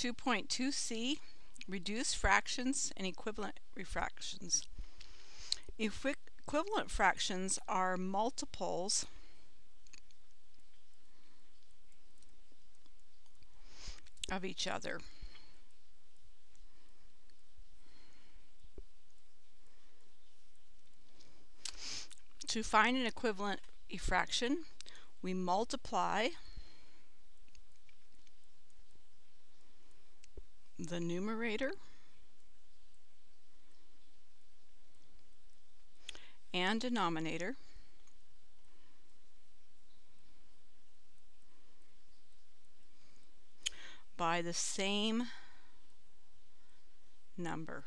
2.2c, reduced fractions and equivalent refractions. Equi equivalent fractions are multiples of each other. To find an equivalent fraction, we multiply the numerator and denominator by the same number.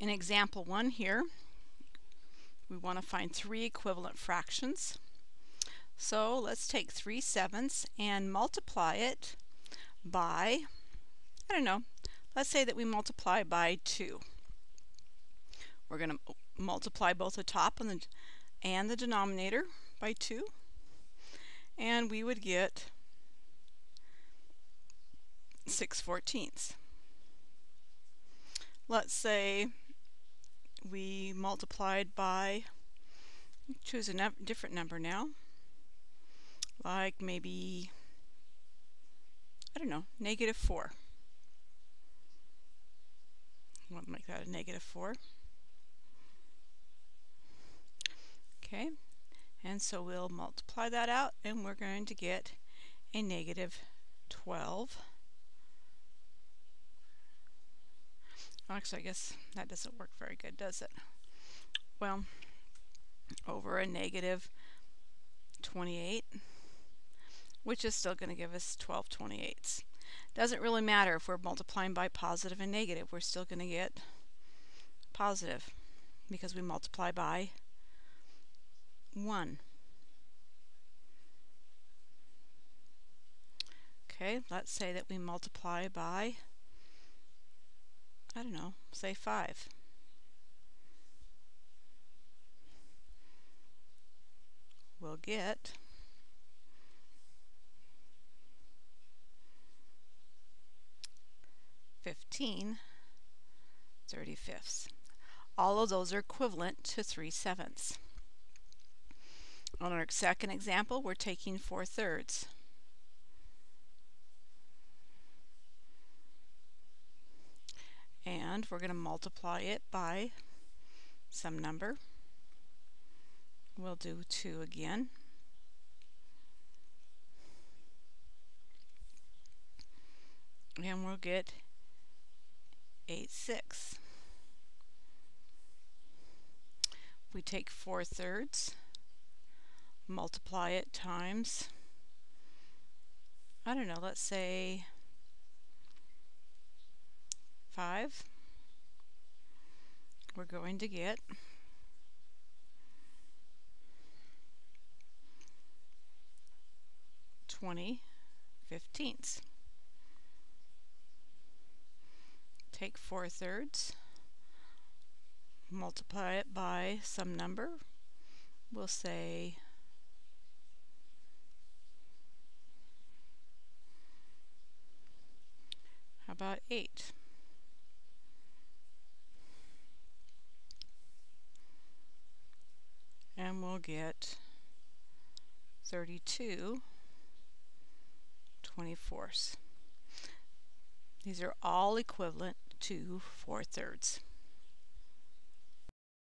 In example 1 here, we want to find three equivalent fractions. So let's take 3 sevenths and multiply it by, I don't know, let's say that we multiply by 2. We're going to multiply both the top and the, and the denominator by 2 and we would get 6 fourteenths. Let's say we multiplied by, choose a different number now, like maybe, I don't know, negative 4. Want to make that a negative 4. Okay, and so we'll multiply that out and we're going to get a negative 12. Actually, I guess that doesn't work very good, does it? Well, over a negative 28, which is still going to give us 12 28ths. Doesn't really matter if we're multiplying by positive and negative, we're still going to get positive because we multiply by 1. Okay, let's say that we multiply by I don't know, say 5. We'll get fifteen thirty-fifths. All of those are equivalent to 3 sevenths. On our second example, we're taking 4 thirds. And we're going to multiply it by some number. We'll do 2 again. And we'll get 8 6. We take 4 thirds, multiply it times, I don't know, let's say 5, we're going to get twenty fifteenths. Take four thirds, multiply it by some number. We'll say how about 8? We'll get 32 24ths. These are all equivalent to 4 thirds.